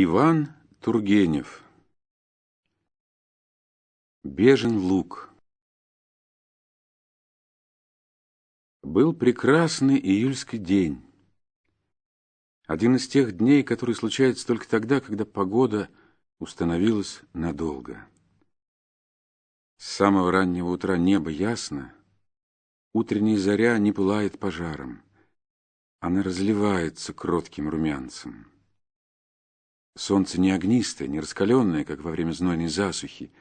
Иван Тургенев Бежен лук Был прекрасный июльский день. Один из тех дней, которые случаются только тогда, когда погода установилась надолго. С самого раннего утра небо ясно, утренняя заря не пылает пожаром. Она разливается кротким румянцем. Солнце не огнистое, не раскаленное, как во время знойной засухи,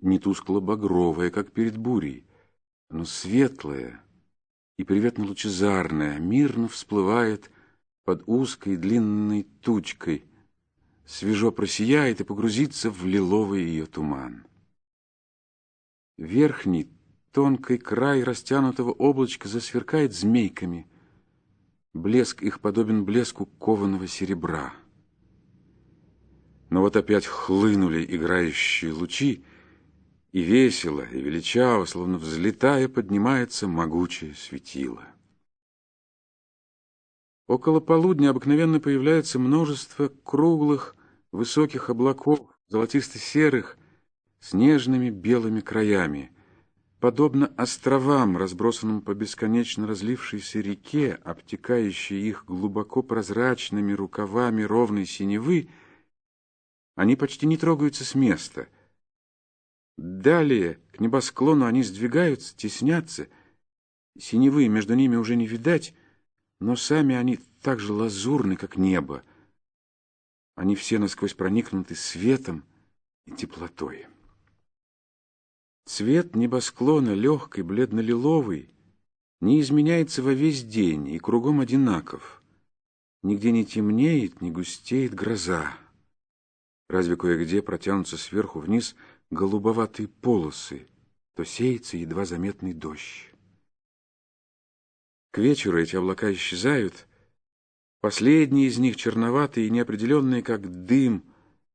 не тускло-багровое, как перед бурей, но светлое и приветно-лучезарное, мирно всплывает под узкой длинной тучкой, свежо просияет и погрузится в лиловый ее туман. Верхний, тонкий край растянутого облачка засверкает змейками. Блеск их подобен блеску кованого серебра. Но вот опять хлынули играющие лучи, и весело, и величаво, словно взлетая, поднимается могучее светило. Около полудня обыкновенно появляется множество круглых, высоких облаков, золотисто-серых, с нежными белыми краями, подобно островам, разбросанным по бесконечно разлившейся реке, обтекающей их глубоко прозрачными рукавами ровной синевы, они почти не трогаются с места. Далее к небосклону они сдвигаются, теснятся. Синевы между ними уже не видать, но сами они так же лазурны, как небо. Они все насквозь проникнуты светом и теплотой. Цвет небосклона, легкий, бледно-лиловый, не изменяется во весь день и кругом одинаков. Нигде не темнеет, не густеет гроза разве кое-где протянутся сверху вниз голубоватые полосы, то сеется едва заметный дождь. К вечеру эти облака исчезают, последние из них черноватые и неопределенные, как дым,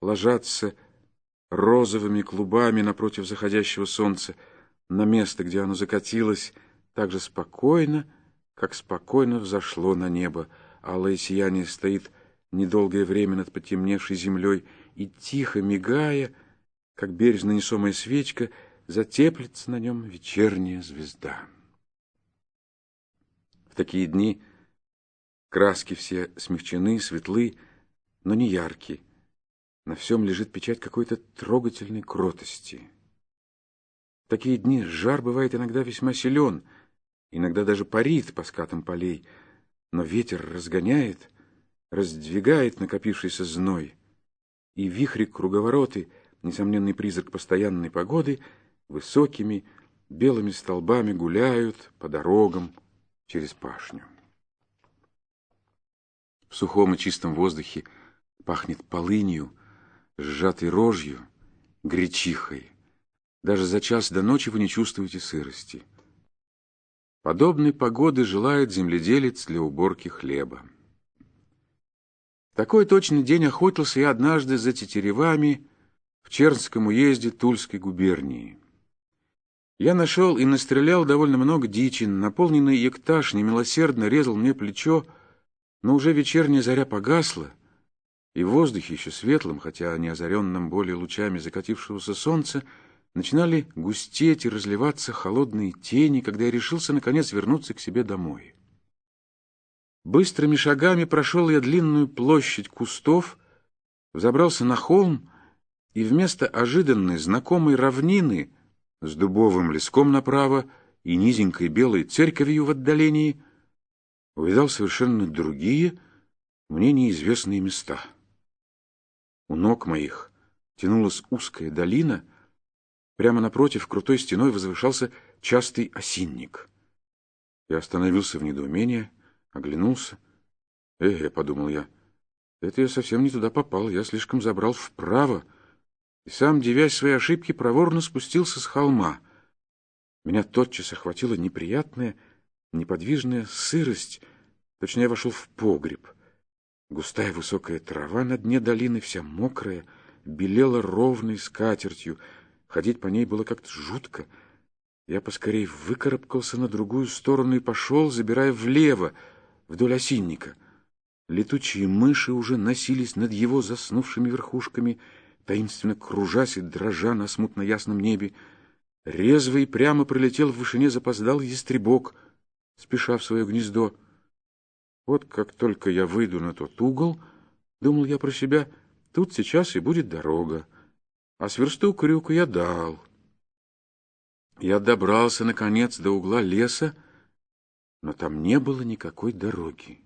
ложатся розовыми клубами напротив заходящего солнца на место, где оно закатилось, так же спокойно, как спокойно взошло на небо. Алое сияние стоит недолгое время над потемневшей землей и, тихо мигая, как бережно несомая свечка, затеплится на нем вечерняя звезда. В такие дни краски все смягчены, светлы, но не яркие. На всем лежит печать какой-то трогательной кротости. В такие дни жар бывает иногда весьма силен, иногда даже парит по скатам полей, но ветер разгоняет, раздвигает накопившийся зной — и вихри-круговороты, несомненный призрак постоянной погоды, высокими белыми столбами гуляют по дорогам через пашню. В сухом и чистом воздухе пахнет полынью, сжатой рожью, гречихой. Даже за час до ночи вы не чувствуете сырости. Подобной погоды желает земледелец для уборки хлеба. Такой точный день охотился я однажды за тетеревами в Чернском уезде Тульской губернии. Я нашел и настрелял довольно много дичин, наполненный ектаж немилосердно резал мне плечо, но уже вечерняя заря погасла, и в воздухе еще светлым, хотя не озаренным более лучами закатившегося солнца, начинали густеть и разливаться холодные тени, когда я решился, наконец, вернуться к себе домой. Быстрыми шагами прошел я длинную площадь кустов, взобрался на холм и вместо ожиданной знакомой равнины с дубовым леском направо и низенькой белой церковью в отдалении увидал совершенно другие, мне неизвестные места. У ног моих тянулась узкая долина, прямо напротив крутой стеной возвышался частый осинник. Я остановился в недоумении, Оглянулся. «Э, — подумал я, — это я совсем не туда попал, я слишком забрал вправо, и сам, девясь своей ошибки, проворно спустился с холма. Меня тотчас охватила неприятная, неподвижная сырость, точнее, вошел в погреб. Густая высокая трава на дне долины, вся мокрая, белела ровной скатертью, ходить по ней было как-то жутко. Я поскорей выкарабкался на другую сторону и пошел, забирая влево, вдоль осинника. Летучие мыши уже носились над его заснувшими верхушками, таинственно кружась и дрожа на смутно ясном небе. Резво и прямо пролетел в вышине запоздал ястребок, спеша в свое гнездо. Вот как только я выйду на тот угол, думал я про себя, тут сейчас и будет дорога. А сверсту крюку я дал. Я добрался, наконец, до угла леса, но там не было никакой дороги.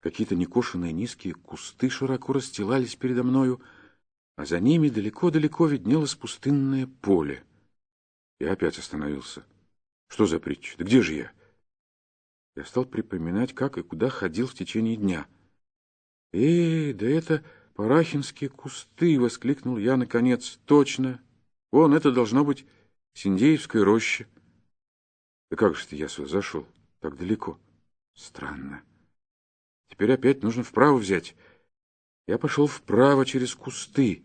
Какие-то некошенные низкие кусты широко расстилались передо мною, а за ними далеко-далеко виднелось пустынное поле. Я опять остановился. Что за притча? Да где же я? Я стал припоминать, как и куда ходил в течение дня. «Эй, да это парахинские кусты!» — воскликнул я наконец. «Точно! Вон, это должно быть Синдеевская роща». «Да как же ты я сюда зашел? Так далеко?» «Странно. Теперь опять нужно вправо взять». Я пошел вправо через кусты.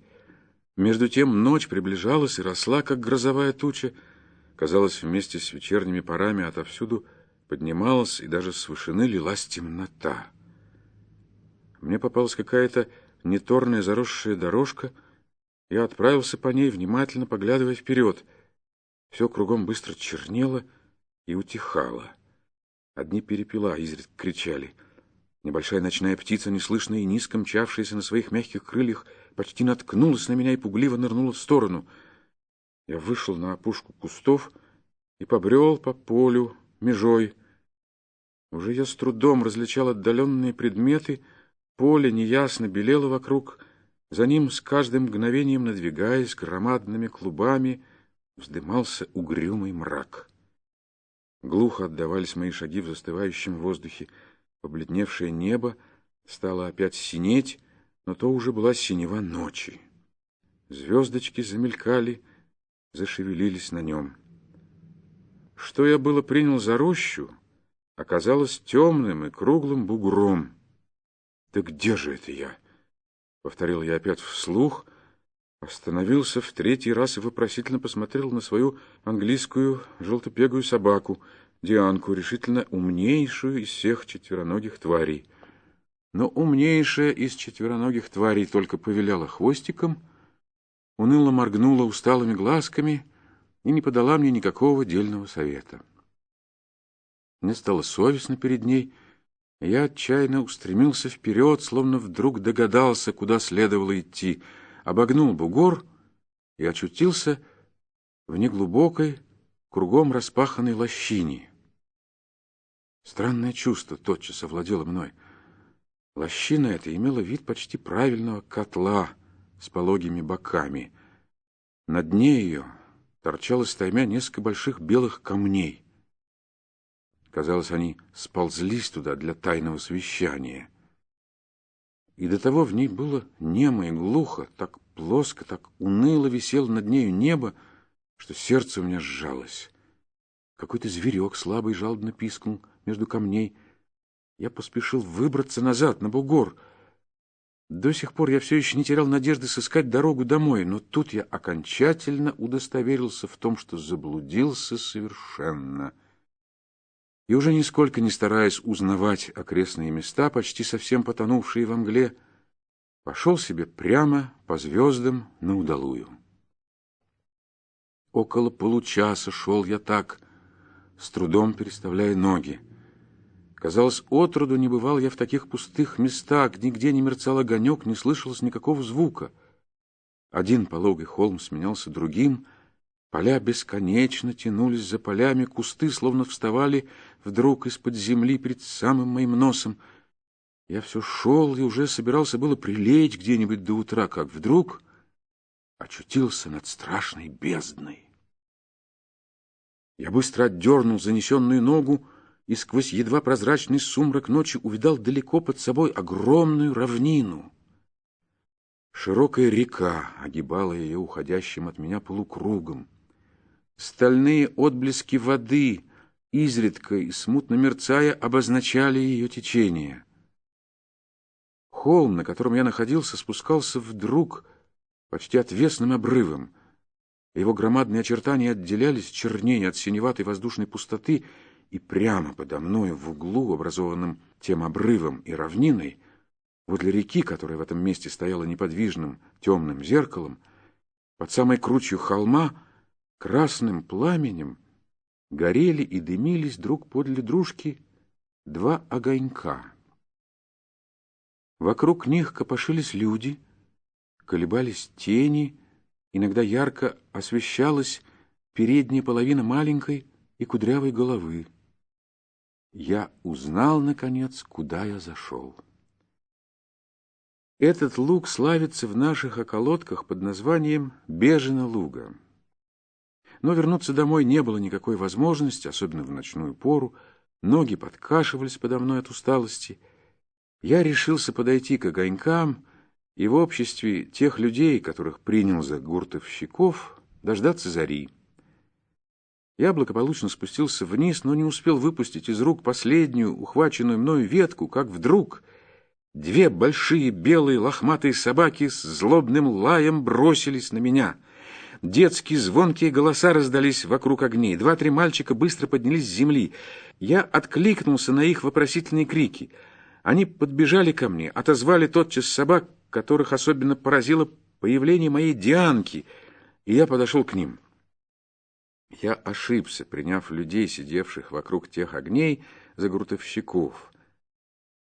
Между тем ночь приближалась и росла, как грозовая туча. Казалось, вместе с вечерними парами отовсюду — поднималась, и даже с вышины лилась темнота. Мне попалась какая-то неторная заросшая дорожка. Я отправился по ней, внимательно поглядывая вперед. Все кругом быстро чернело и утихало. Одни перепела изредка кричали. Небольшая ночная птица, неслышно и низко мчавшаяся на своих мягких крыльях, почти наткнулась на меня и пугливо нырнула в сторону. Я вышел на опушку кустов и побрел по полю, межой. Уже я с трудом различал отдаленные предметы, поле неясно белело вокруг, за ним с каждым мгновением надвигаясь громадными клубами, вздымался угрюмый мрак. Глухо отдавались мои шаги в застывающем воздухе, побледневшее небо стало опять синеть, но то уже была синева ночи. Звездочки замелькали, зашевелились на нем. Что я было принял за рощу, оказалось темным и круглым бугром. «Да где же это я?» — повторил я опять вслух, остановился в третий раз и вопросительно посмотрел на свою английскую желтопегую собаку, Дианку, решительно умнейшую из всех четвероногих тварей. Но умнейшая из четвероногих тварей только повиляла хвостиком, уныло моргнула усталыми глазками — и не подала мне никакого дельного совета. Мне стало совестно перед ней, я отчаянно устремился вперед, словно вдруг догадался, куда следовало идти, обогнул бугор и очутился в неглубокой, кругом распаханной лощине. Странное чувство тотчас овладело мной. Лощина эта имела вид почти правильного котла с пологими боками. На дне ее торчало стаймя несколько больших белых камней. Казалось, они сползлись туда для тайного совещания. И до того в ней было немо и глухо, так плоско, так уныло висело над нею небо, что сердце у меня сжалось. Какой-то зверек слабый жалобно пискнул между камней. Я поспешил выбраться назад, на бугор — до сих пор я все еще не терял надежды сыскать дорогу домой, но тут я окончательно удостоверился в том, что заблудился совершенно. И уже нисколько не стараясь узнавать окрестные места, почти совсем потонувшие во мгле, пошел себе прямо по звездам на удалую. Около получаса шел я так, с трудом переставляя ноги. Казалось, отроду не бывал я в таких пустых местах, нигде не мерцал огонек, не слышалось никакого звука. Один пологий холм сменялся другим, поля бесконечно тянулись за полями, кусты словно вставали вдруг из-под земли перед самым моим носом. Я все шел и уже собирался было прилечь где-нибудь до утра, как вдруг очутился над страшной бездной. Я быстро отдернул занесенную ногу, и сквозь едва прозрачный сумрак ночи увидал далеко под собой огромную равнину. Широкая река огибала ее уходящим от меня полукругом. Стальные отблески воды, изредка и смутно мерцая, обозначали ее течение. Холм, на котором я находился, спускался вдруг почти отвесным обрывом. Его громадные очертания отделялись чернее от синеватой воздушной пустоты и прямо подо мною в углу, образованном тем обрывом и равниной, возле реки, которая в этом месте стояла неподвижным темным зеркалом, под самой кручью холма, красным пламенем горели и дымились друг подле дружки два огонька. Вокруг них копошились люди, колебались тени, иногда ярко освещалась передняя половина маленькой и кудрявой головы. Я узнал, наконец, куда я зашел. Этот луг славится в наших околотках под названием Бежина луга. Но вернуться домой не было никакой возможности, особенно в ночную пору. Ноги подкашивались подо мной от усталости. Я решился подойти к огонькам и в обществе тех людей, которых принял за гуртовщиков, дождаться зари. Я благополучно спустился вниз, но не успел выпустить из рук последнюю, ухваченную мною ветку, как вдруг две большие белые лохматые собаки с злобным лаем бросились на меня. Детские звонкие голоса раздались вокруг огней. Два-три мальчика быстро поднялись с земли. Я откликнулся на их вопросительные крики. Они подбежали ко мне, отозвали тотчас собак, которых особенно поразило появление моей Дианки, и я подошел к ним. Я ошибся, приняв людей, сидевших вокруг тех огней, за гуртовщиков.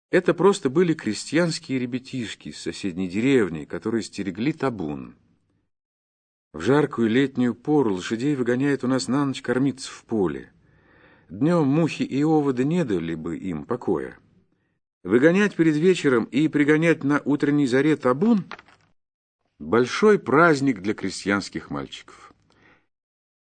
Это просто были крестьянские ребятишки из соседней деревни, которые стерегли табун. В жаркую летнюю пору лошадей выгоняют у нас на ночь кормиться в поле. Днем мухи и оводы не дали бы им покоя. Выгонять перед вечером и пригонять на утренней заре табун — большой праздник для крестьянских мальчиков.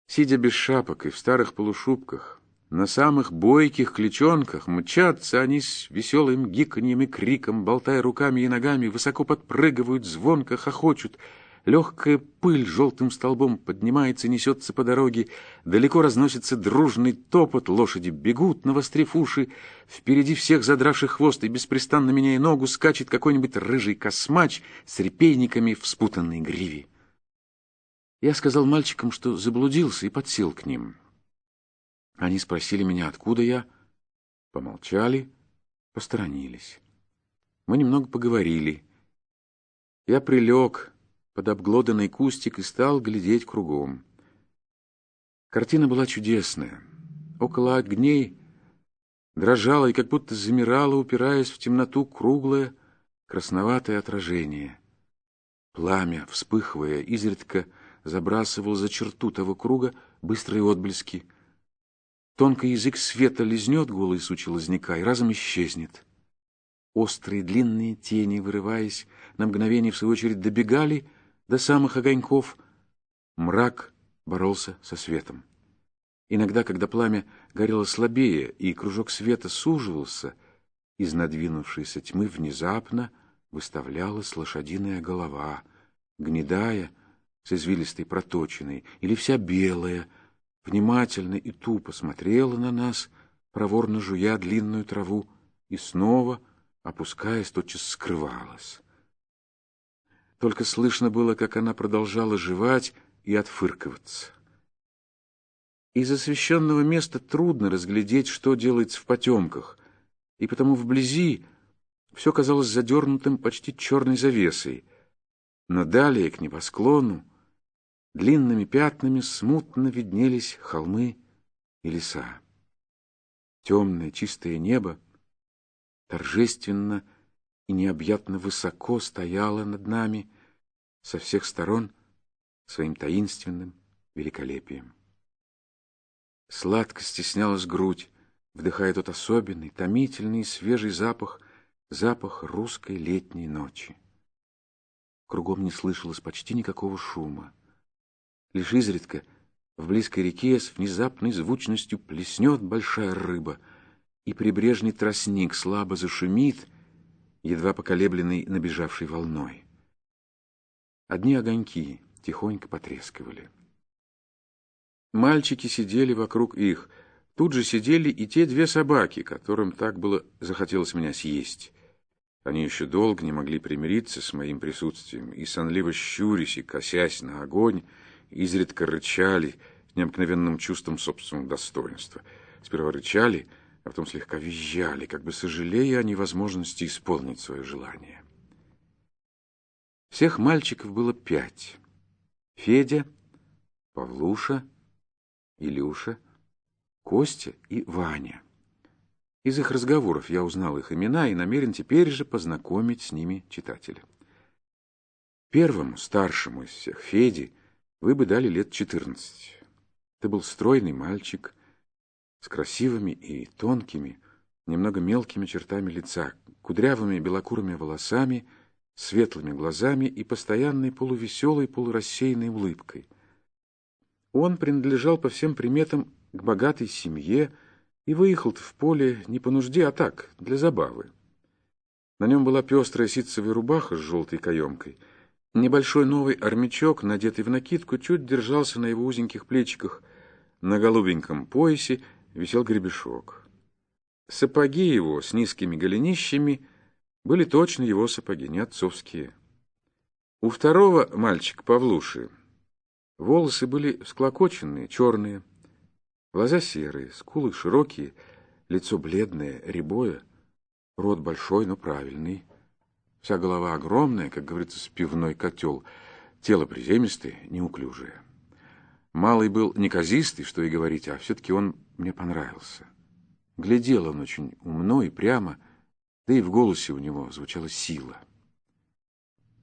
Сидя без шапок и в старых полушубках, на самых бойких кличонках мчатся они с веселым гиканьем и криком, болтая руками и ногами, высоко подпрыгивают, звонко хохочут. Легкая пыль желтым столбом поднимается, несется по дороге, далеко разносится дружный топот, лошади бегут, навострив уши, впереди всех задравших хвост и беспрестанно меняя ногу, скачет какой-нибудь рыжий космач с репейниками в спутанной гриве. Я сказал мальчикам, что заблудился, и подсел к ним. Они спросили меня, откуда я. Помолчали, посторонились. Мы немного поговорили. Я прилег под обглоданный кустик и стал глядеть кругом. Картина была чудесная. Около огней дрожало и как будто замирало, упираясь в темноту круглое красноватое отражение. Пламя, вспыхивая, изредка забрасывал за черту того круга быстрые отблески. Тонкий язык света лизнет голый сучи лозняка и разом исчезнет. Острые длинные тени, вырываясь, на мгновение, в свою очередь, добегали до самых огоньков. Мрак боролся со светом. Иногда, когда пламя горело слабее и кружок света суживался, из надвинувшейся тьмы внезапно выставлялась лошадиная голова, гнедая, с извилистой проточиной, или вся белая, внимательно и тупо смотрела на нас, проворно жуя длинную траву, и снова, опускаясь, тотчас скрывалась. Только слышно было, как она продолжала жевать и отфыркиваться. Из освещенного места трудно разглядеть, что делается в потемках, и потому вблизи все казалось задернутым почти черной завесой. Но далее, к небосклону, длинными пятнами смутно виднелись холмы и леса. Темное чистое небо торжественно и необъятно высоко стояло над нами со всех сторон своим таинственным великолепием. Сладко стеснялась грудь, вдыхая тот особенный, томительный и свежий запах, запах русской летней ночи. Кругом не слышалось почти никакого шума. Лишь изредка в близкой реке с внезапной звучностью плеснет большая рыба, и прибрежный тростник слабо зашумит, едва поколебленный набежавшей волной. Одни огоньки тихонько потрескивали. Мальчики сидели вокруг их. Тут же сидели и те две собаки, которым так было захотелось меня съесть. Они еще долго не могли примириться с моим присутствием, и сонливо щурясь и косясь на огонь, изредка рычали необыкновенным чувством собственного достоинства. сперва рычали, а потом слегка визжали, как бы сожалея о невозможности исполнить свое желание. Всех мальчиков было пять. Федя, Павлуша, Илюша, Костя и Ваня. Из их разговоров я узнал их имена и намерен теперь же познакомить с ними читателя. Первому, старшему из всех, Феде, вы бы дали лет четырнадцать. Ты был стройный мальчик с красивыми и тонкими, немного мелкими чертами лица, кудрявыми белокурыми волосами, светлыми глазами и постоянной полувеселой, полурассеянной улыбкой. Он принадлежал по всем приметам к богатой семье и выехал в поле не по нужде, а так, для забавы. На нем была пестрая ситцевая рубаха с желтой каемкой. Небольшой новый армячок, надетый в накидку, чуть держался на его узеньких плечиках. На голубеньком поясе висел гребешок. Сапоги его с низкими голенищами были точно его сапоги, не отцовские. У второго мальчика Павлуши волосы были склокоченные, черные, Глаза серые, скулы широкие, лицо бледное, рябое, рот большой, но правильный. Вся голова огромная, как говорится, с пивной котел, тело приземистое, неуклюжее. Малый был неказистый, что и говорить, а все-таки он мне понравился. Глядел он очень умно и прямо, да и в голосе у него звучала сила.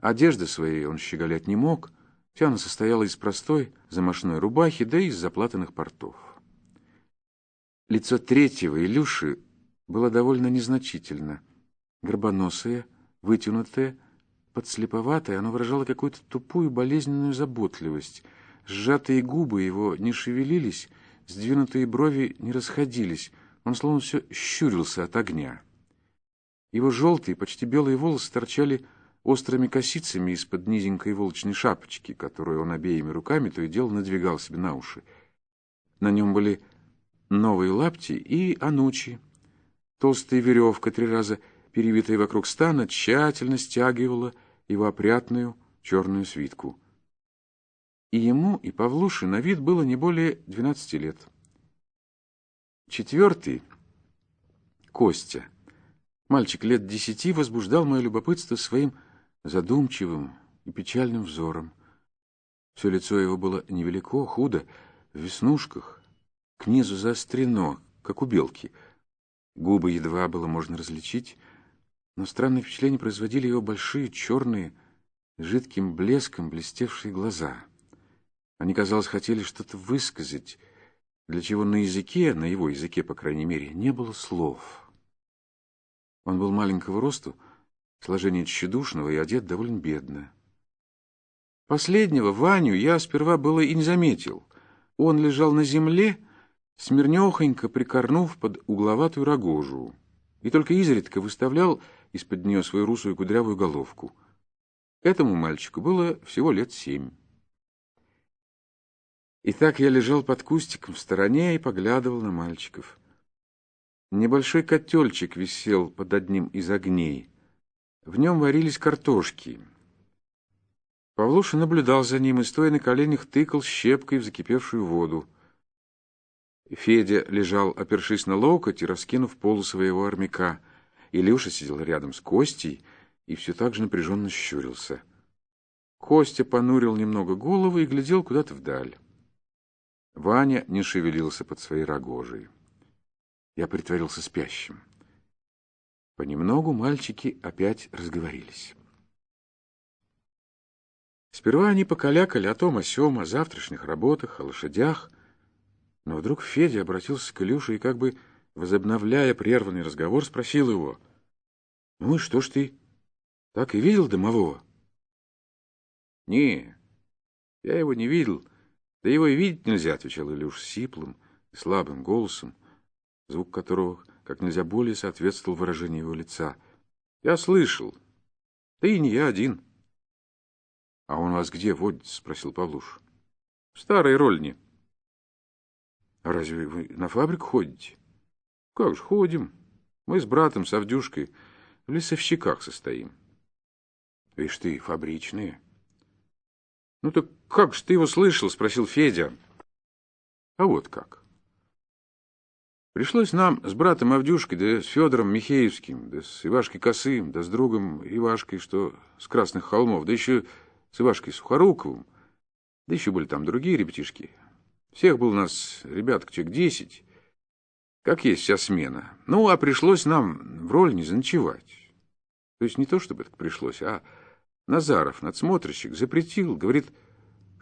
Одежды своей он щеголять не мог, вся она состояла из простой замашной рубахи, да и из заплатанных портов. Лицо третьего, Илюши, было довольно незначительно. Горбоносое, вытянутое, подслеповатое, оно выражало какую-то тупую болезненную заботливость. Сжатые губы его не шевелились, сдвинутые брови не расходились. Он словно все щурился от огня. Его желтые, почти белые волосы торчали острыми косицами из-под низенькой волчной шапочки, которую он обеими руками то и дело надвигал себе на уши. На нем были новые лапти и анучи. Толстая веревка, три раза перевитая вокруг стана, тщательно стягивала его опрятную черную свитку. И ему, и Павлуше на вид было не более двенадцати лет. Четвертый — Костя. Мальчик лет десяти возбуждал мое любопытство своим задумчивым и печальным взором. Все лицо его было невелико, худо, в веснушках, к низу заострено, как у белки. Губы едва было можно различить, но странное впечатление производили его большие черные, жидким блеском блестевшие глаза. Они, казалось, хотели что-то высказать, для чего на языке, на его языке, по крайней мере, не было слов. Он был маленького росту, сложение тщедушного и одет довольно бедно. Последнего, Ваню, я сперва было и не заметил. Он лежал на земле, смирнехонько прикорнув под угловатую рогожу, и только изредка выставлял из-под нее свою русую кудрявую головку. Этому мальчику было всего лет семь. И так я лежал под кустиком в стороне и поглядывал на мальчиков. Небольшой котельчик висел под одним из огней. В нем варились картошки. Павлуша наблюдал за ним и, стоя на коленях, тыкал щепкой в закипевшую воду. Федя лежал, опершись на локоть и раскинув полу своего армяка. Илюша сидел рядом с Костей и все так же напряженно щурился. Костя понурил немного голову и глядел куда-то вдаль. Ваня не шевелился под своей рогожей. Я притворился спящим. Понемногу мальчики опять разговорились. Сперва они покалякали о том, о сём, о завтрашних работах, о лошадях, но вдруг Федя обратился к Илюше и, как бы возобновляя прерванный разговор, спросил его. — Ну и что ж ты, так и видел домового? — Не, я его не видел. Да его и видеть нельзя, — отвечал Илюш сиплым и слабым голосом, звук которого как нельзя более соответствовал выражению его лица. — Я слышал. Да и не я один. — А он вас где водится? — спросил Павлуш. — В старой рольне. — а разве вы на фабрику ходите? Как же ходим. Мы с братом, с Авдюшкой, в лесовщиках состоим. Видишь ты, фабричные. Ну так как же ты его слышал? Спросил Федя. А вот как. Пришлось нам с братом Авдюшкой, да с Федором Михеевским, да с Ивашкой Косым, да с другом Ивашкой, что с Красных холмов, да еще с Ивашкой Сухоруковым, да еще были там другие ребятишки. Всех было у нас, ребят, человек десять, как есть вся смена. Ну, а пришлось нам в роль не заночевать. То есть не то, чтобы это пришлось, а Назаров, надсмотрщик, запретил, говорит,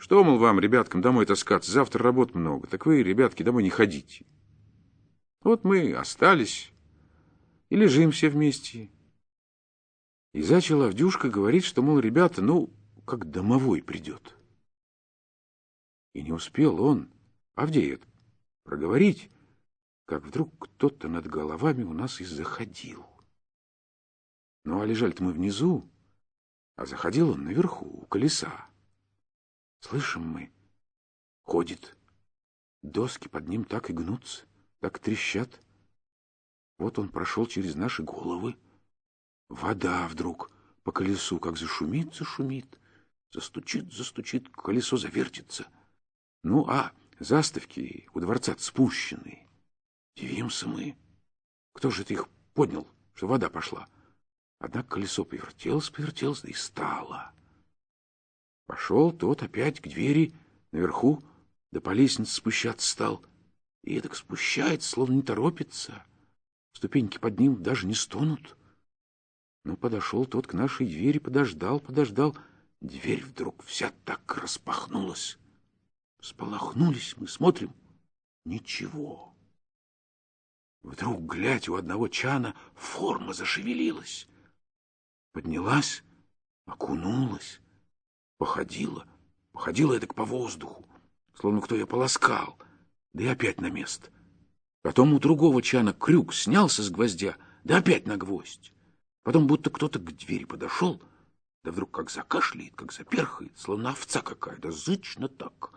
что, мол, вам, ребяткам, домой таскаться, завтра работ много, так вы, ребятки, домой не ходите. Вот мы остались и лежим все вместе. И зачал Авдюшка говорить, что, мол, ребята, ну, как домовой придет. И не успел он, Авдей, проговорить, как вдруг кто-то над головами у нас и заходил. Ну, а лежали-то мы внизу, а заходил он наверху, у колеса. Слышим мы, ходит, доски под ним так и гнутся так трещат. Вот он прошел через наши головы. Вода вдруг по колесу как зашумит, зашумит, застучит, застучит, колесо завертится. Ну, а заставки у дворца спущены. Дивимся мы. Кто же это их поднял, что вода пошла? Однако колесо повертелось, повертелось, да и стало. Пошел тот опять к двери наверху, да по лестнице спущаться стал — и так спущается, словно не торопится. Ступеньки под ним даже не стонут. Но подошел тот к нашей двери, подождал, подождал. Дверь вдруг вся так распахнулась. Сполохнулись мы, смотрим. Ничего. Вдруг, глядь, у одного чана форма зашевелилась. Поднялась, окунулась, походила, походила это по воздуху, словно кто ее полоскал — да и опять на место. Потом у другого чана крюк снялся с гвоздя, да опять на гвоздь. Потом будто кто-то к двери подошел, да вдруг как закашляет, как заперхает, словно овца какая, да зычно так.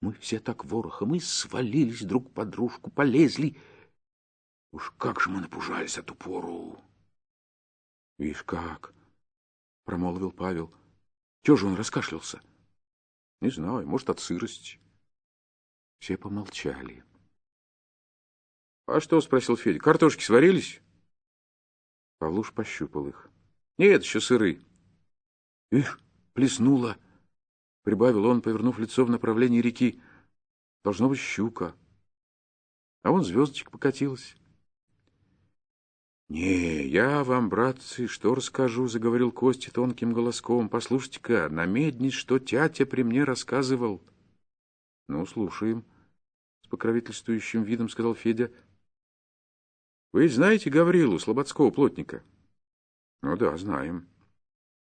Мы все так ворохом и свалились друг под дружку, полезли. Уж как же мы напужались от упору. — Видишь как, — промолвил Павел. — Чего же он раскашлялся? — Не знаю, может, от сырости. Все помолчали. — А что? — спросил Федя. — Картошки сварились? Павлуш пощупал их. — Нет, еще сыры. — Их, плеснула, — прибавил он, повернув лицо в направлении реки. — Должно быть щука. А вон звездочка покатилась. — Не, я вам, братцы, что расскажу, — заговорил Костя тонким голоском. — Послушайте-ка, намеднись, что тятя при мне рассказывал. —— Ну, слушаем, — с покровительствующим видом сказал Федя. — Вы знаете Гаврилу, слободского плотника? — Ну да, знаем.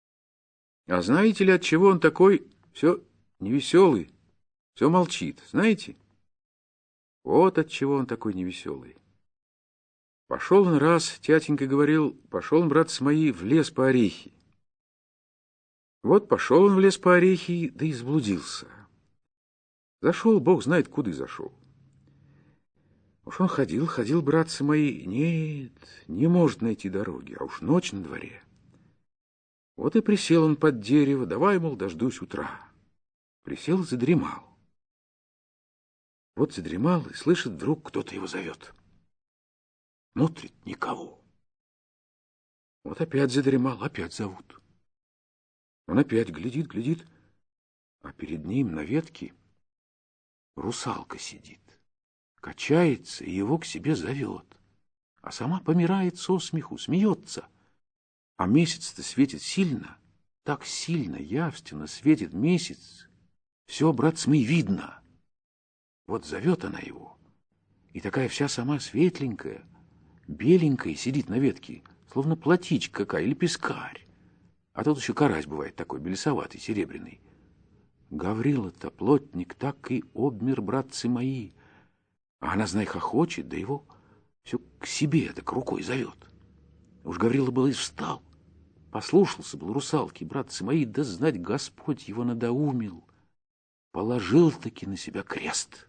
— А знаете ли, от чего он такой все невеселый, все молчит, знаете? Вот от чего он такой невеселый. Пошел он раз, тятенька говорил, пошел он, брат, с моей в лес по орехи. Вот пошел он в лес по орехи, да и заблудился. Зашел, бог знает, куда и зашел. Уж он ходил, ходил, братцы мои, нет, не может найти дороги, а уж ночь на дворе. Вот и присел он под дерево, давай, мол, дождусь утра. Присел и задремал. Вот задремал и слышит, вдруг кто-то его зовет. Смотрит никого. Вот опять задремал, опять зовут. Он опять глядит, глядит, а перед ним на ветке русалка сидит, качается и его к себе зовет, а сама помирает со смеху, смеется. А месяц-то светит сильно, так сильно, явственно светит месяц. Все, братцы мои, видно. Вот зовет она его, и такая вся сама светленькая, беленькая сидит на ветке, словно платичка какая или пескарь. А тут еще карась бывает такой, белесоватый, серебряный. Гаврила-то, плотник, так и обмер, братцы мои. А она, знай, хохочет, да его все к себе так рукой зовет. Уж Гаврила был и встал, послушался был русалки, братцы мои, да знать Господь его надоумил. Положил-таки на себя крест.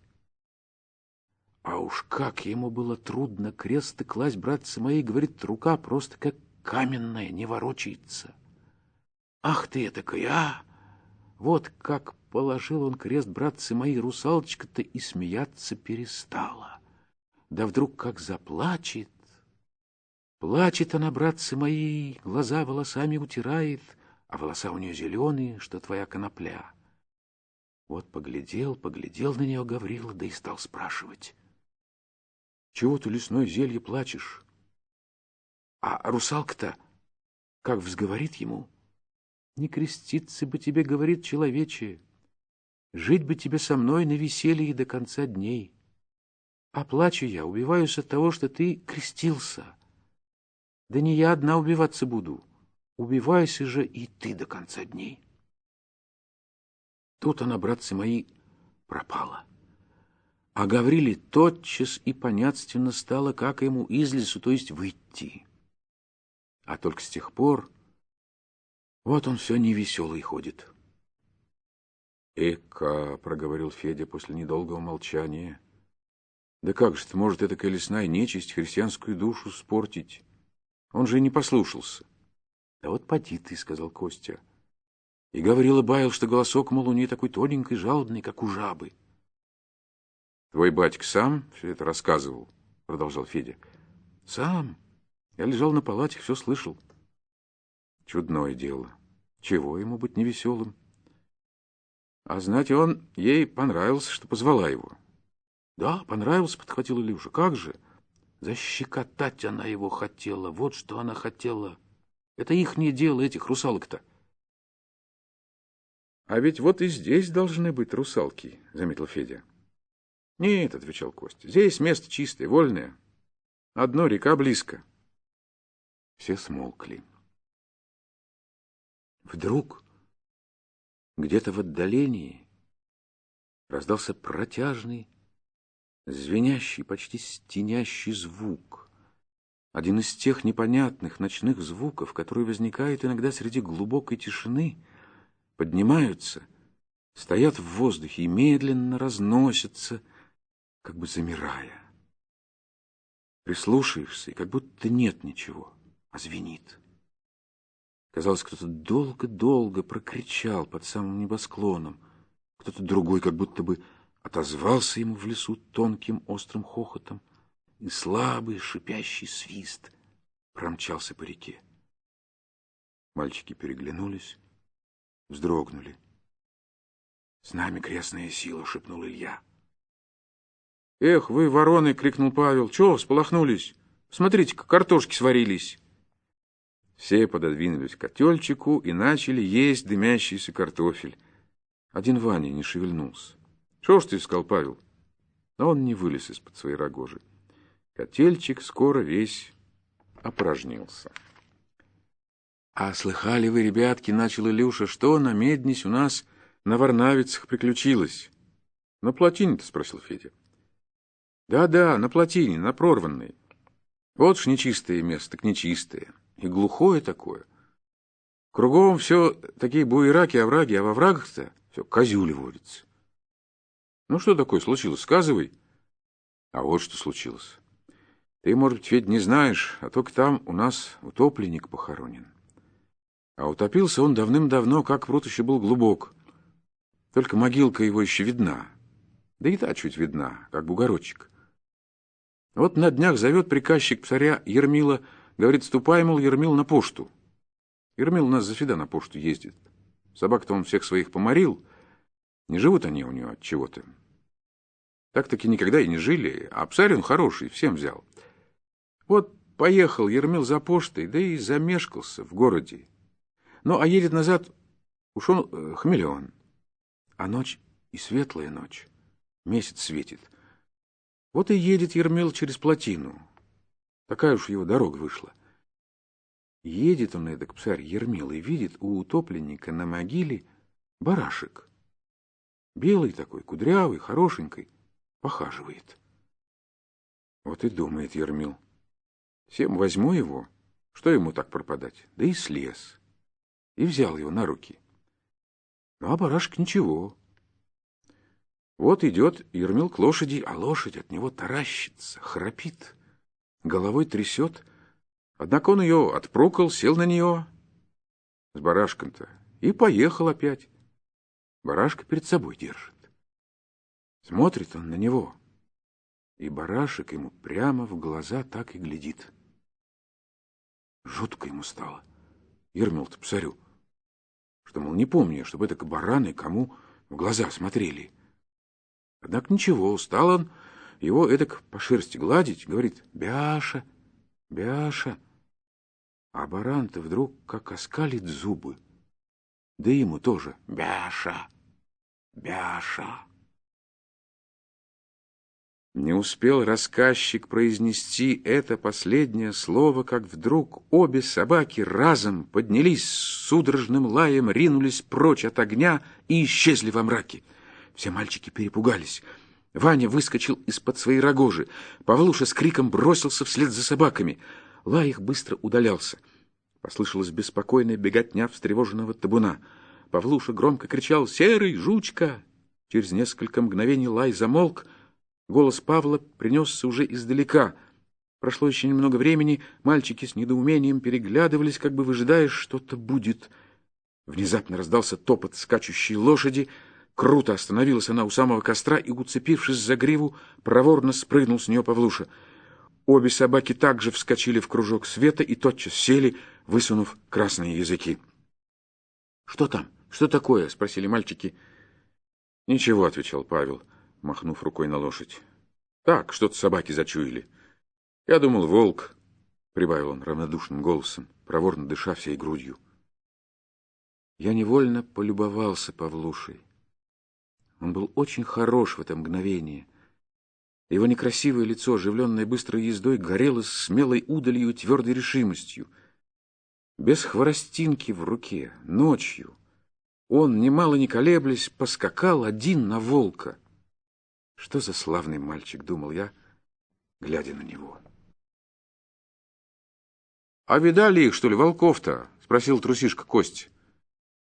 А уж как ему было трудно крест класть, братцы мои, говорит, рука просто как каменная, не ворочается. Ах ты этакая, а! Вот как положил он крест, братцы мои, русалочка-то и смеяться перестала. да вдруг как заплачет. Плачет она, братцы мои, глаза волосами утирает, а волоса у нее зеленые, что твоя конопля. Вот поглядел, поглядел на нее Гаврила, да и стал спрашивать. Чего ты, лесное зелье, плачешь? А русалка-то как взговорит ему? Не креститься бы тебе, говорит человече, жить бы тебе со мной на веселье до конца дней. А плачу я, убиваюсь от того, что ты крестился. Да не я одна убиваться буду, убивайся же и ты до конца дней. Тут она, братцы мои, пропала. А Гавриле тотчас и понятственно стало, как ему из лесу, то есть выйти. А только с тех пор вот он все невеселый ходит. «Эка», — проговорил Федя после недолгого молчания, — «да как же ты, может, эта колесная нечисть христианскую душу спортить? Он же и не послушался». «Да вот поди ты», — сказал Костя. И Гаврила баял, что голосок, мол, у нее такой тоненький, жалобный, как у жабы. «Твой батька сам все это рассказывал?» — продолжал Федя. «Сам. Я лежал на палате, все слышал». Чудное дело. Чего ему быть невеселым? А знать он ей понравился, что позвала его. Да, понравился, подхватил Илюша. Как же? Защекотать она его хотела. Вот что она хотела. Это ихнее дело, этих русалок-то. А ведь вот и здесь должны быть русалки, заметил Федя. Нет, отвечал Костя. Здесь место чистое, вольное. Одно река близко. Все смолкли. Вдруг где-то в отдалении раздался протяжный, звенящий, почти стенящий звук. Один из тех непонятных ночных звуков, которые возникают иногда среди глубокой тишины, поднимаются, стоят в воздухе и медленно разносятся, как бы замирая. Прислушаешься, и как будто нет ничего, а звенит. Казалось, кто-то долго-долго прокричал под самым небосклоном. Кто-то другой как будто бы отозвался ему в лесу тонким острым хохотом, и слабый шипящий свист промчался по реке. Мальчики переглянулись, вздрогнули. «С нами крестная сила!» — шепнул Илья. «Эх, вы, вороны!» — крикнул Павел. «Чего сполохнулись? Смотрите-ка, картошки сварились!» Все пододвинулись к котельчику и начали есть дымящийся картофель. Один Ваня не шевельнулся. «Что ж ты искал, Павел?» Но он не вылез из-под своей рогожи. Котельчик скоро весь опорожнился. «А слыхали вы, ребятки, — начал Илюша, — что на меднись у нас на Варнавицах приключилось?» «На плотине-то?» — спросил Федя. «Да-да, на плотине, на прорванной. Вот ж нечистое место, к нечистое и глухое такое. Кругом все такие буераки, овраги, а во врагах-то все козюли водятся. Ну, что такое случилось? Сказывай. А вот что случилось. Ты, может быть, Федь, не знаешь, а только там у нас утопленник похоронен. А утопился он давным-давно, как пруд еще был глубок. Только могилка его еще видна. Да и та чуть видна, как бугорочек. Вот на днях зовет приказчик царя Ермила Говорит, ступай, мол, Ермил на пошту. Ермил у нас завсегда на пошту ездит. Собак-то он всех своих поморил. Не живут они у него от чего-то. Так-таки никогда и не жили, а псарь он хороший, всем взял. Вот поехал Ермил за поштой, да и замешкался в городе. Ну, а едет назад, ушел э, хмелен. А ночь и светлая ночь, месяц светит. Вот и едет Ермил через плотину. Такая уж его дорога вышла. Едет он, эдак псарь Ермил, и видит у утопленника на могиле барашек. Белый такой, кудрявый, хорошенький, похаживает. Вот и думает Ермил. Всем возьму его, что ему так пропадать? Да и слез. И взял его на руки. Ну, а барашек ничего. Вот идет Ермил к лошади, а лошадь от него таращится, храпит головой трясет. Однако он ее отпрокал, сел на нее с барашком-то и поехал опять. Барашка перед собой держит. Смотрит он на него. и барашек ему прямо в глаза так и глядит. Жутко ему стало. Ермил-то псарю, что, мол, не помню, чтобы это бараны кому в глаза смотрели. Однако ничего, устал он его эдак по шерсти гладить, говорит, «Бяша, Бяша». А баран-то вдруг как оскалит зубы. Да ему тоже «Бяша, Бяша». Не успел рассказчик произнести это последнее слово, как вдруг обе собаки разом поднялись с судорожным лаем, ринулись прочь от огня и исчезли во мраке. Все мальчики перепугались. Ваня выскочил из-под своей рогожи. Павлуша с криком бросился вслед за собаками. Лай их быстро удалялся. Послышалась беспокойная беготня встревоженного табуна. Павлуша громко кричал «Серый, жучка!». Через несколько мгновений лай замолк, Голос Павла принесся уже издалека. Прошло еще немного времени, мальчики с недоумением переглядывались, как бы выжидая, что-то будет. Внезапно раздался топот скачущей лошади. Круто остановилась она у самого костра и, уцепившись за гриву, проворно спрыгнул с нее Павлуша. Обе собаки также вскочили в кружок света и тотчас сели, высунув красные языки. — Что там? Что такое? — спросили мальчики. — Ничего, — отвечал Павел махнув рукой на лошадь. «Так, что-то собаки зачуяли. Я думал, волк», — прибавил он равнодушным голосом, проворно дыша всей грудью. Я невольно полюбовался Павлушей. Он был очень хорош в это мгновение. Его некрасивое лицо, оживленное быстрой ездой, горело смелой удалью и твердой решимостью. Без хворостинки в руке, ночью, он, немало не колеблясь, поскакал один на волка — что за славный мальчик, думал я, глядя на него. «А видали их, что ли, волков-то?» — спросил трусишка Кость.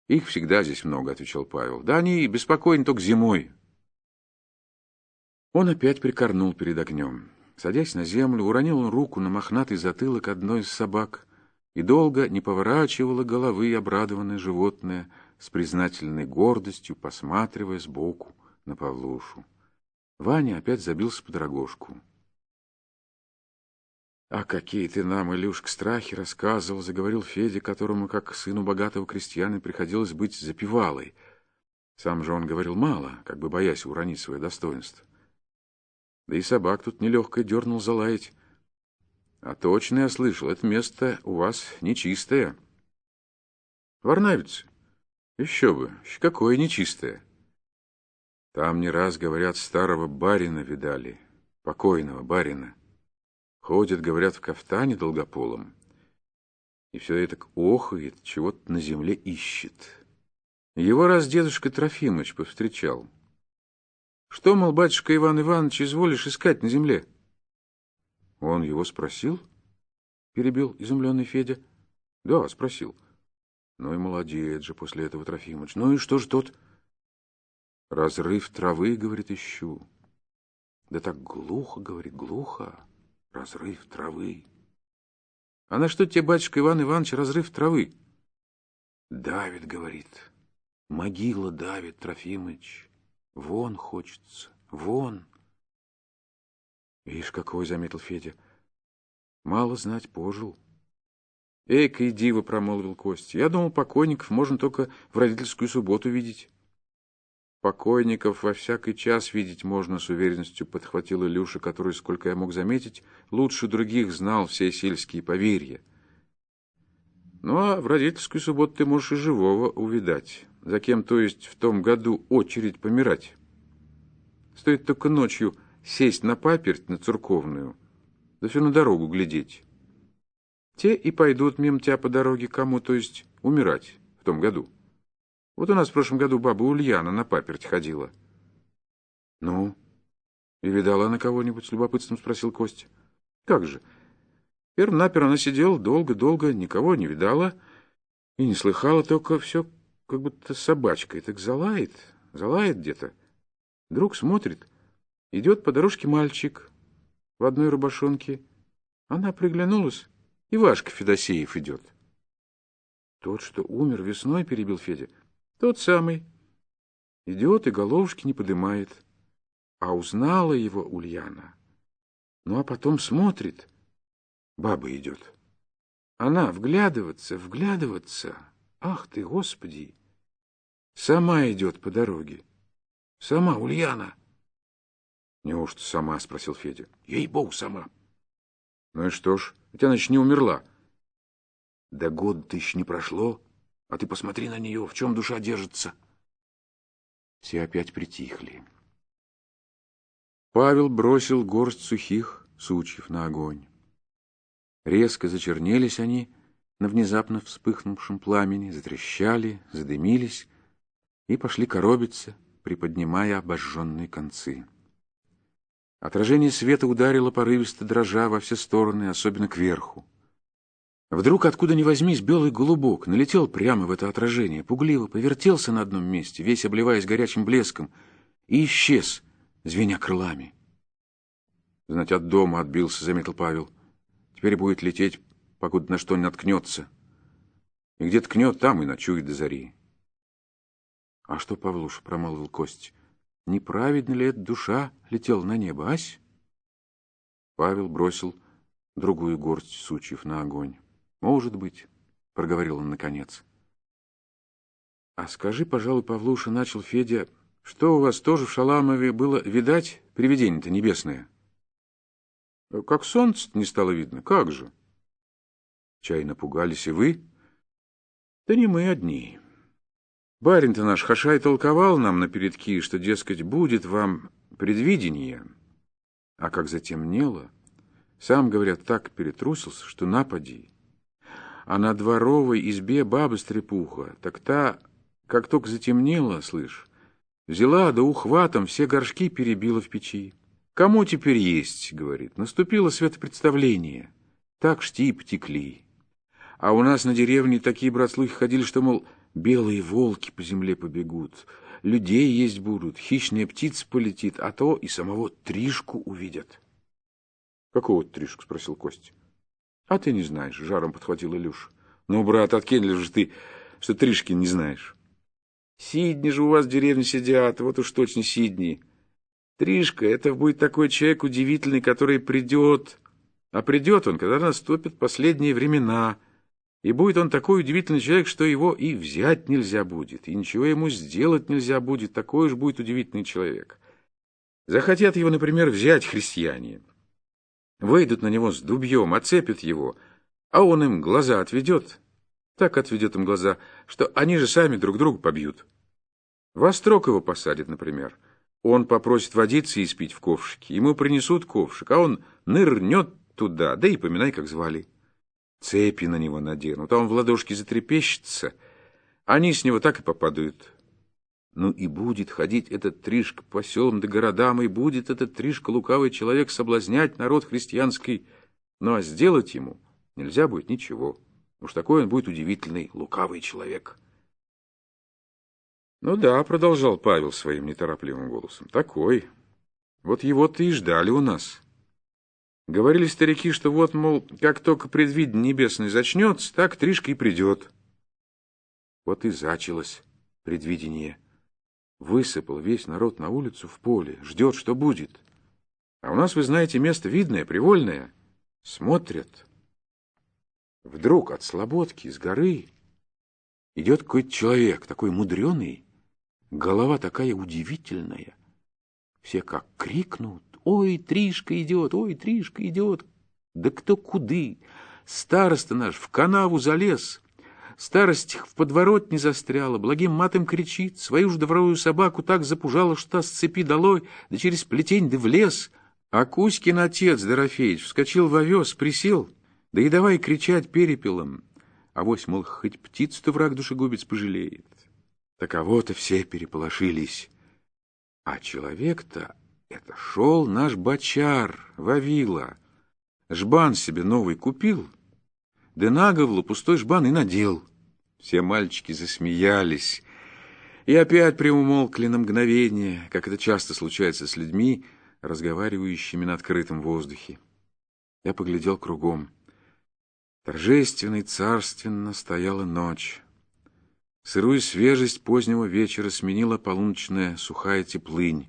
«Их всегда здесь много», — отвечал Павел. «Да они беспокойны только зимой». Он опять прикорнул перед огнем. Садясь на землю, уронил он руку на мохнатый затылок одной из собак и долго не поворачивала головы обрадованное животное с признательной гордостью, посматривая сбоку на Павлушу. Ваня опять забился под рогожку. «А какие ты нам, Илюшка, страхи рассказывал!» — заговорил Федя, которому, как сыну богатого крестьяна, приходилось быть запевалой. Сам же он говорил мало, как бы боясь уронить свое достоинство. Да и собак тут нелегко дернул залаять. А точно я слышал, это место у вас нечистое. Варнавицы? Еще бы, какое нечистое. Там не раз, говорят, старого барина видали, покойного барина. Ходит, говорят, в кафтане долгополом. И все это охает, чего-то на земле ищет. Его раз дедушка Трофимыч повстречал. Что, мол, батюшка Иван Иванович, изволишь искать на земле? Он его спросил? Перебил изумленный Федя. Да, спросил. Ну и молодец же после этого Трофимыч. Ну и что ж тот... Разрыв травы, говорит, ищу. Да так глухо, говорит, глухо. Разрыв травы. А на что тебе, батюшка Иван Иванович, разрыв травы? Давит, говорит. Могила давит, Трофимыч. Вон хочется, вон. Видишь, какой, заметил Федя. Мало знать пожил. Эйка и диво, промолвил Костя. Я думал, покойников можно только в родительскую субботу видеть. Покойников во всякий час видеть можно с уверенностью, подхватил Илюша, который, сколько я мог заметить, лучше других знал все сельские поверья. Ну, а в родительскую субботу ты можешь и живого увидать. За кем, то есть, в том году очередь помирать. Стоит только ночью сесть на паперть на церковную, да все на дорогу глядеть. Те и пойдут мимо тебя по дороге кому, то есть, умирать в том году. Вот у нас в прошлом году баба Ульяна на паперть ходила. — Ну, и видала она кого-нибудь? — с любопытством спросил Костя. — Как же? Перв-напер она сидела долго-долго, никого не видала и не слыхала, только все как будто собачкой так залает, залает где-то. Вдруг смотрит, идет по дорожке мальчик в одной рубашонке. Она приглянулась, и Вашка Федосеев идет. — Тот, что умер весной, — перебил Федя, — тот самый. Идет и головушки не подымает. А узнала его Ульяна. Ну, а потом смотрит. Баба идет. Она вглядываться, вглядываться. Ах ты, Господи! Сама идет по дороге. Сама, Ульяна. Неужто сама? — спросил Федя. Ей-богу, сама. Ну и что ж, ведь она еще не умерла. Да год тысяч не прошло, а ты посмотри на нее, в чем душа держится. Все опять притихли. Павел бросил горсть сухих сучьев на огонь. Резко зачернелись они на внезапно вспыхнувшем пламени, затрещали, задымились и пошли коробиться, приподнимая обожженные концы. Отражение света ударило порывисто дрожа во все стороны, особенно кверху. Вдруг, откуда ни возьмись, белый голубок налетел прямо в это отражение, пугливо повертелся на одном месте, весь обливаясь горячим блеском, и исчез, звеня крылами. Знать, от дома отбился, заметил Павел. Теперь будет лететь, покуда на что не наткнется. И где ткнет, там и ночует до зари. — А что, Павлуша, — промолвил Кость, — неправедно ли эта душа летела на небо, ась? Павел бросил другую горсть сучьев на огонь. — Может быть, — проговорил он наконец. — А скажи, пожалуй, Павлуша, — начал Федя, — что у вас тоже в Шаламове было видать привидение-то небесное? — как солнце не стало видно, как же? Чай напугались и вы? Да не мы одни. Барин-то наш Хашай толковал нам на передки, что, дескать, будет вам предвидение. А как затемнело, сам, говорят, так перетрусился, что напади. А на дворовой избе баба-стрепуха, так та, как только затемнело, слышь, взяла да ухватом все горшки перебила в печи. «Кому теперь есть?» — говорит. «Наступило светопредставление. Так шти потекли. А у нас на деревне такие, брат, слухи ходили, что, мол, белые волки по земле побегут, людей есть будут, хищная птица полетит, а то и самого Тришку увидят». «Какого Тришку?» — спросил Кость. «А ты не знаешь», — жаром подхватил Илюш. «Ну, брат, откинь же ты, что Тришки не знаешь?» «Сидни же у вас в деревне сидят, вот уж точно Сидни». Тришка — это будет такой человек удивительный, который придет. А придет он, когда наступят последние времена. И будет он такой удивительный человек, что его и взять нельзя будет, и ничего ему сделать нельзя будет. Такой уж будет удивительный человек. Захотят его, например, взять христиане. Выйдут на него с дубьем, оцепят его, а он им глаза отведет. Так отведет им глаза, что они же сами друг друга побьют. Во строк его посадят, например. Он попросит водиться и спить в ковшике. Ему принесут ковшик, а он нырнет туда, да и поминай, как звали. Цепи на него наденут, а он в ладошке затрепещется. Они с него так и попадают. Ну и будет ходить этот Тришка по селам да городам, и будет этот Тришка лукавый человек соблазнять народ христианский. Ну а сделать ему нельзя будет ничего. Уж такой он будет удивительный, лукавый человек». Ну да, продолжал Павел своим неторопливым голосом. Такой. Вот его-то и ждали у нас. Говорили старики, что вот, мол, как только предвидение небесное зачнется, так Тришка и придет. Вот и зачалось предвидение. Высыпал весь народ на улицу в поле, ждет, что будет. А у нас, вы знаете, место видное, привольное. Смотрят. Вдруг от слободки с горы идет какой-то человек, такой мудреный, Голова такая удивительная. Все как крикнут. «Ой, Тришка идет! Ой, Тришка идет!» Да кто куды? Староста наш в канаву залез. Старость в подворот застряла, благим матом кричит, свою же дворовую собаку так запужала, что с цепи долой, да через плетень да в лес. А Кузькин отец, Дорофеич, вскочил в овес, присел, да и давай кричать перепелом. А вось, мол, хоть птицу-то враг душегубец пожалеет. Таково-то все переполошились. А человек-то это шел наш бочар, Вавила. Жбан себе новый купил, да наговлу пустой жбан и надел. Все мальчики засмеялись и опять приумолкли на мгновение, как это часто случается с людьми, разговаривающими на открытом воздухе. Я поглядел кругом. Торжественно и царственно стояла ночь. Сырую свежесть позднего вечера сменила полуночная сухая теплынь.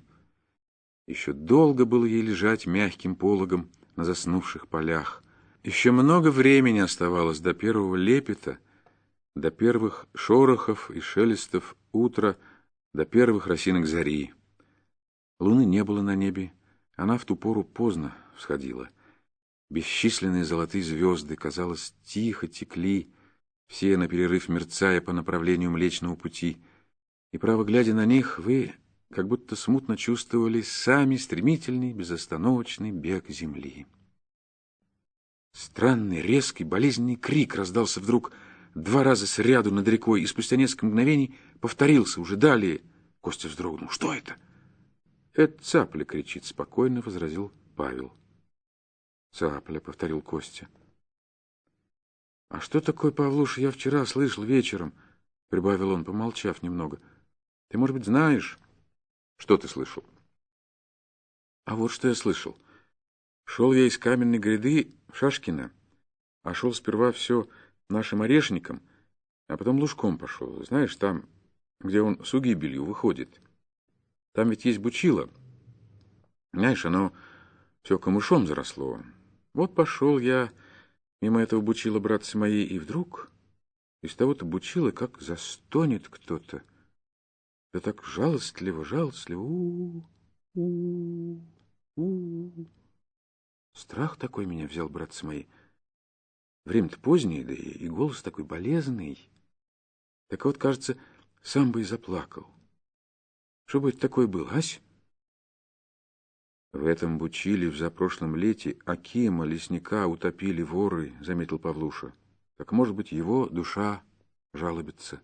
Еще долго было ей лежать мягким пологом на заснувших полях. Еще много времени оставалось до первого лепета, до первых шорохов и шелестов утра, до первых росинок зари. Луны не было на небе, она в ту пору поздно всходила. Бесчисленные золотые звезды, казалось, тихо текли, все на перерыв мерцая по направлению Млечного Пути. И, право глядя на них, вы как будто смутно чувствовали сами стремительный, безостановочный бег земли. Странный, резкий, болезненный крик раздался вдруг два раза сряду над рекой, и спустя несколько мгновений повторился уже далее. Костя вздрогнул. «Что это?» «Это цапля кричит», — спокойно возразил Павел. «Цапля», — повторил Костя. «А что такое, Павлуша, я вчера слышал вечером?» — прибавил он, помолчав немного. «Ты, может быть, знаешь?» «Что ты слышал?» «А вот что я слышал. Шел я из каменной гряды в Шашкино, а шел сперва все нашим орешником, а потом лужком пошел. Знаешь, там, где он с угибелью выходит. Там ведь есть бучило. Знаешь, оно все камышом заросло. Вот пошел я мимо этого бучила, братцы мои, и вдруг из того-то бучила как застонет кто-то. Да так жалостливо, жалостливо. У -у -у -у -у. Страх такой меня взял, братцы мои. Время-то позднее, да и голос такой болезный. Так вот, кажется, сам бы и заплакал. Что бы это такое было, ась? В этом бучиле в запрошлом лете Акима, лесника, утопили воры, заметил Павлуша. Так, может быть, его душа жалобится.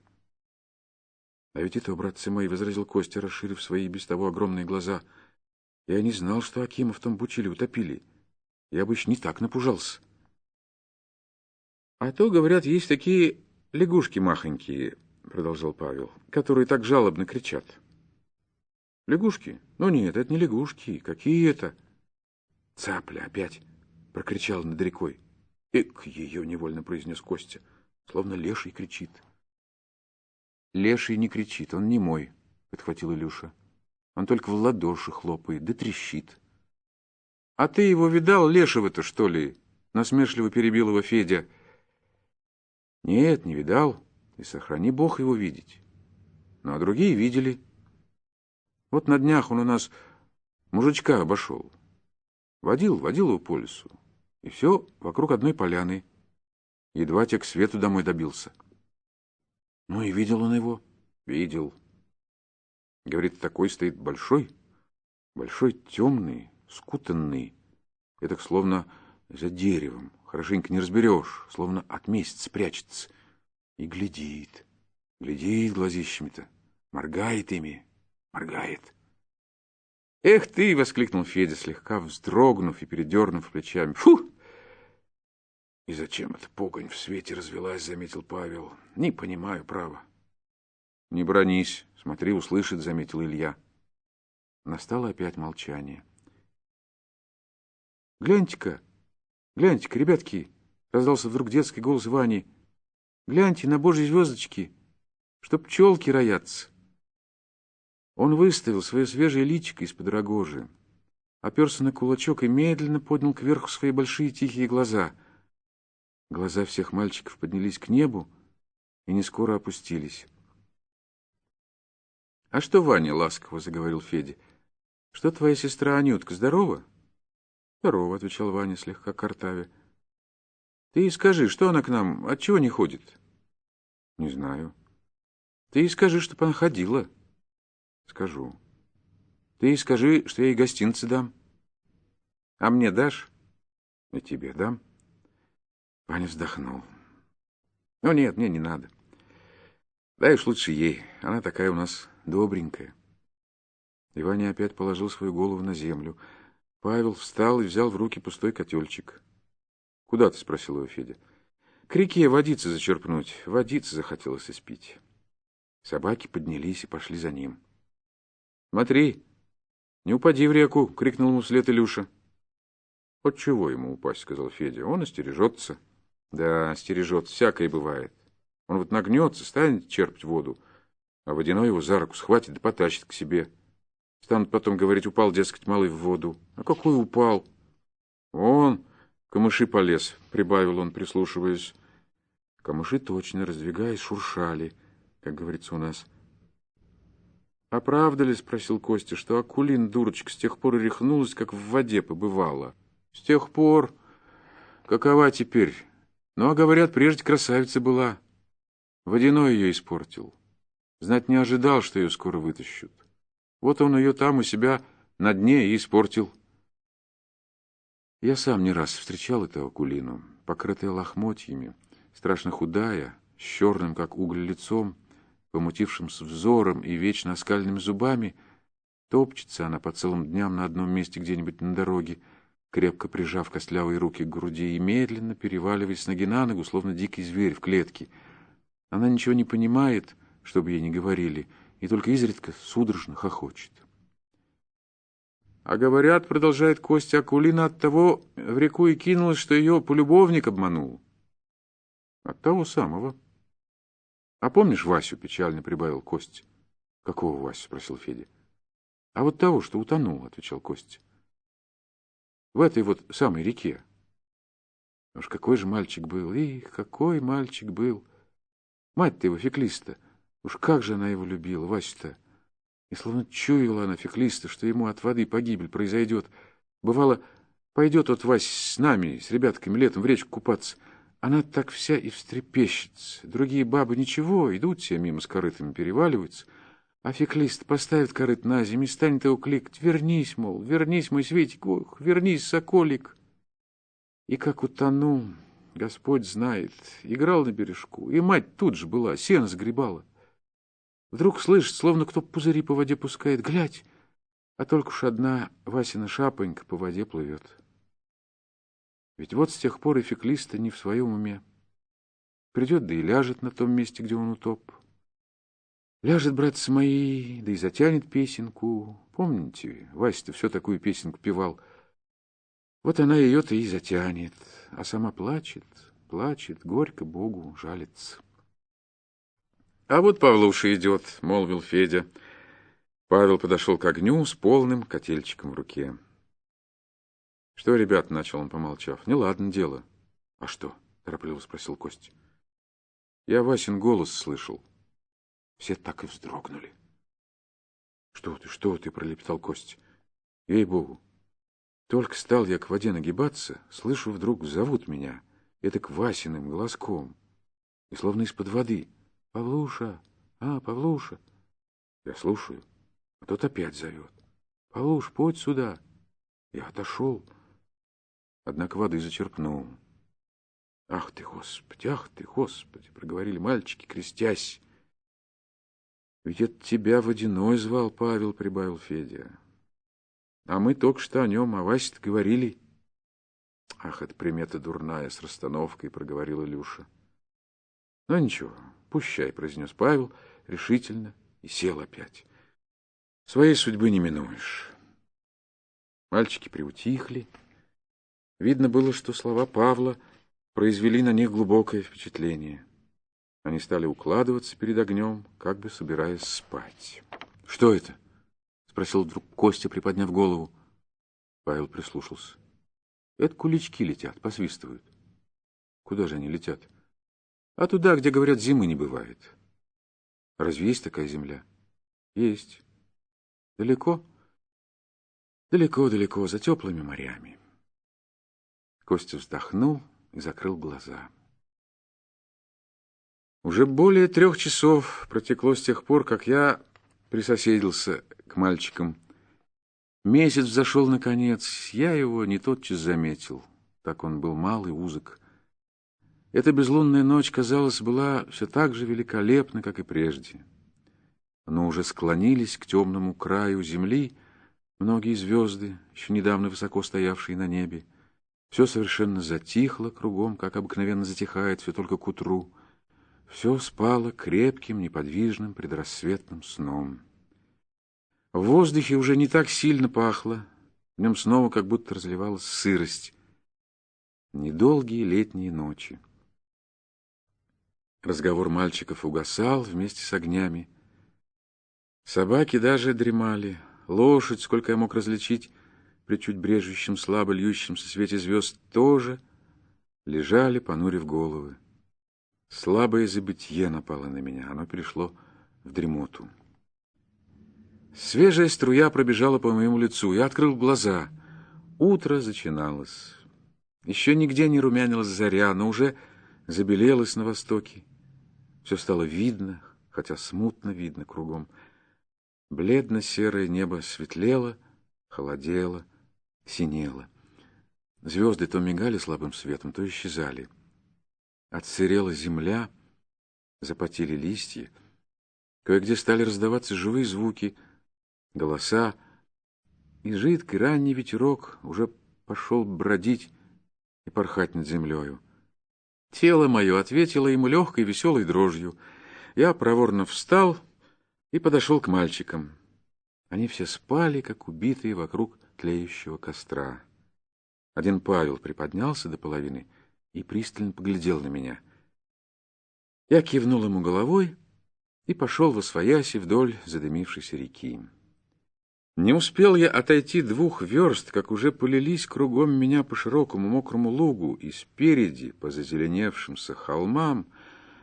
А ведь это, братцы мои, возразил Костя, расширив свои без того огромные глаза. Я не знал, что Акима в том бучиле утопили. Я бы еще не так напужался. А то, говорят, есть такие лягушки махонькие, продолжал Павел, которые так жалобно кричат. Лягушки? Ну нет, это не лягушки. Какие это? Цапля опять прокричал над рекой. Эк, ее невольно произнес Костя, словно леший кричит. Леший не кричит, он не мой, подхватил Илюша. Он только в ладоши хлопает, да трещит. А ты его видал, лешего-то, что ли? Насмешливо перебил его Федя. Нет, не видал, и сохрани Бог его видеть. Ну, а другие видели. Вот на днях он у нас мужичка обошел. Водил, водил его по лесу. И все вокруг одной поляны. Едва те к свету домой добился. Ну и видел он его? Видел. Говорит, такой стоит большой, большой темный, скутанный. Это словно за деревом. Хорошенько не разберешь, словно от месяца прячется. И глядит, глядит глазищами-то, моргает ими моргает. «Эх ты!» — воскликнул Федя, слегка вздрогнув и передернув плечами. «Фу!» «И зачем эта погонь в свете развелась?» — заметил Павел. «Не понимаю, право». «Не бронись, смотри, услышит», — заметил Илья. Настало опять молчание. «Гляньте-ка, гляньте-ка, ребятки!» — раздался вдруг детский голос Вани. «Гляньте на божьи звездочки, чтоб пчелки роятся». Он выставил свое свежее личико из-под рогожи, оперся на кулачок и медленно поднял кверху свои большие тихие глаза. Глаза всех мальчиков поднялись к небу и не скоро опустились. — А что, Ваня, — ласково заговорил Федя, — что твоя сестра Анютка здорова? — Здорова, — отвечал Ваня, слегка картавя. — Ты и скажи, что она к нам, отчего не ходит? — Не знаю. — Ты и скажи, чтоб она ходила. — Скажу. Ты ей скажи, что я ей гостинцы дам. А мне дашь? И тебе дам. Ваня вздохнул. Ну нет, мне не надо. Дай лучше ей. Она такая у нас добренькая. И Ваня опять положил свою голову на землю. Павел встал и взял в руки пустой котельчик. «Куда ты?» — спросил его Федя. «К реке водицы зачерпнуть. Водицы захотелось испить». Собаки поднялись и пошли за ним. Смотри, не упади в реку, крикнул ему вслед Илюша. От чего ему упасть, сказал Федя. Он остережется. Да, остережется, всякое бывает. Он вот нагнется, станет черпать воду, а водяной его за руку схватит да потащит к себе. Станут потом говорить, упал, дескать, малый в воду. А какой упал? Он камыши полез, прибавил он, прислушиваясь. Камыши точно, раздвигаясь, шуршали, как говорится у нас. «А правда ли, — спросил Костя, — что Акулин, дурочка, с тех пор и рехнулась, как в воде побывала? С тех пор... Какова теперь? Ну, а говорят, прежде красавица была. Водяной ее испортил. Знать не ожидал, что ее скоро вытащут. Вот он ее там у себя на дне и испортил. Я сам не раз встречал эту Акулину, покрытая лохмотьями, страшно худая, с черным, как уголь, лицом, помутившимся взором и вечно оскальными зубами. Топчется она по целым дням на одном месте где-нибудь на дороге, крепко прижав костлявые руки к груди и медленно переваливаясь с ноги на ногу, словно дикий зверь в клетке. Она ничего не понимает, чтобы ей не говорили, и только изредка судорожно хохочет. А говорят, продолжает Костя, Акулина от того в реку и кинулась, что ее полюбовник обманул. От того самого. А помнишь Васю, печально прибавил Костя. Какого Васю? спросил Федя. А вот того, что утонул, отвечал Костя. В этой вот самой реке. Уж какой же мальчик был, их, какой мальчик был. Мать-то его феклиста, уж как же она его любила, Васю-то. И словно чуяла она феклиста, что ему от воды погибель произойдет. Бывало, пойдет от Вась с нами, с ребятками летом в речку купаться. Она так вся и встрепещется. Другие бабы ничего, идут все мимо с корытами, переваливаются. А феклист поставит корыт на землю и станет его кликать. Вернись, мол, вернись, мой Светик, ох, вернись, соколик. И как утонул, Господь знает, играл на бережку. И мать тут же была, сено сгребала. Вдруг слышит, словно кто пузыри по воде пускает. Глядь, а только уж одна Васина шапонька по воде плывет. Ведь вот с тех пор и феклиста не в своем уме. Придет, да и ляжет на том месте, где он утоп. Ляжет, братцы мои, да и затянет песенку. Помните, Вася-то все такую песенку певал. Вот она ее-то и затянет, а сама плачет, плачет, горько Богу жалится. — А вот Павлуша идет, — молвил Федя. Павел подошел к огню с полным котельчиком в руке. — Что, ребят, — начал он, помолчав, — неладно дело. — А что? — торопливо спросил Костя. — Я Васин голос слышал. Все так и вздрогнули. — Что ты, что ты, — пролепетал Костя. — Ей-богу. Только стал я к воде нагибаться, слышу, вдруг зовут меня, это к Васиным голоском, и словно из-под воды — Павлуша! А, Павлуша! Я слушаю, а тот опять зовет. Павлуш, подь сюда! Я отошел, однако воды зачерпнул. Ах ты, Господи, ах ты, Господи, проговорили мальчики, крестясь. Ведь это тебя водяной звал Павел, прибавил Федя. А мы только что о нем, о васе говорили. Ах, это примета дурная, с расстановкой, проговорила Илюша. Ну ничего, «Пущай», — произнес Павел решительно и сел опять. «Своей судьбы не минуешь». Мальчики приутихли. Видно было, что слова Павла произвели на них глубокое впечатление. Они стали укладываться перед огнем, как бы собираясь спать. — Что это? — спросил вдруг Костя, приподняв голову. Павел прислушался. — Это кулички летят, посвистывают. — Куда же они летят? — а туда, где, говорят, зимы не бывает. Разве есть такая земля? Есть. Далеко? Далеко-далеко, за теплыми морями. Костя вздохнул и закрыл глаза. Уже более трех часов протекло с тех пор, как я присоседился к мальчикам. Месяц взошел наконец, я его не тотчас заметил, так он был мал и узок. Эта безлунная ночь, казалось, была все так же великолепна, как и прежде. Но уже склонились к темному краю земли многие звезды, еще недавно высоко стоявшие на небе. Все совершенно затихло кругом, как обыкновенно затихает все только к утру. Все спало крепким, неподвижным предрассветным сном. В воздухе уже не так сильно пахло, в нем снова как будто разливалась сырость. Недолгие летние ночи. Разговор мальчиков угасал вместе с огнями. Собаки даже дремали. Лошадь, сколько я мог различить, при чуть брежущем, слабо льющемся свете звезд, тоже лежали, понурив головы. Слабое забытье напало на меня, оно перешло в дремоту. Свежая струя пробежала по моему лицу. Я открыл глаза. Утро зачиналось. Еще нигде не румянилась заря, но уже забелелась на востоке. Все стало видно, хотя смутно видно кругом. Бледно-серое небо светлело, холодело, синело. Звезды то мигали слабым светом, то исчезали. Отсырела земля, запотели листья. Кое-где стали раздаваться живые звуки, голоса, и жидкий ранний ветерок уже пошел бродить и порхать над землею. Тело мое ответило ему легкой веселой дрожью. Я проворно встал и подошел к мальчикам. Они все спали, как убитые вокруг тлеющего костра. Один Павел приподнялся до половины и пристально поглядел на меня. Я кивнул ему головой и пошел во свояси вдоль задымившейся реки. Не успел я отойти двух верст, как уже полились кругом меня по широкому мокрому лугу, и спереди, по зазеленевшимся холмам,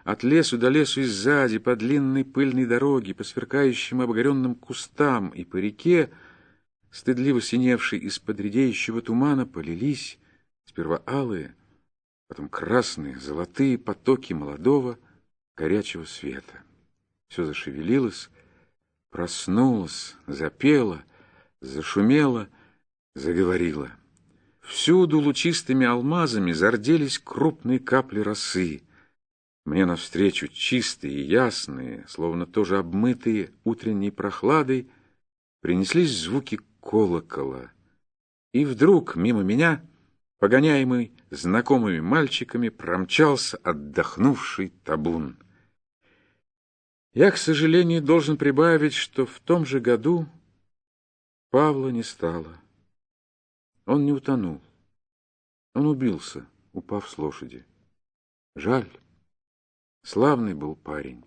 от лесу до лесу и сзади, по длинной пыльной дороге, по сверкающим обогренным кустам и по реке, стыдливо синевшей из-под редеющего тумана, полились сперва алые, потом красные, золотые потоки молодого горячего света. Все зашевелилось, проснулось, запело, зашумело, заговорило. Всюду лучистыми алмазами зарделись крупные капли росы — мне навстречу чистые и ясные, словно тоже обмытые утренней прохладой, принеслись звуки колокола. И вдруг мимо меня, погоняемый знакомыми мальчиками, промчался отдохнувший табун. Я, к сожалению, должен прибавить, что в том же году Павла не стало. Он не утонул. Он убился, упав с лошади. Жаль. Славный был парень.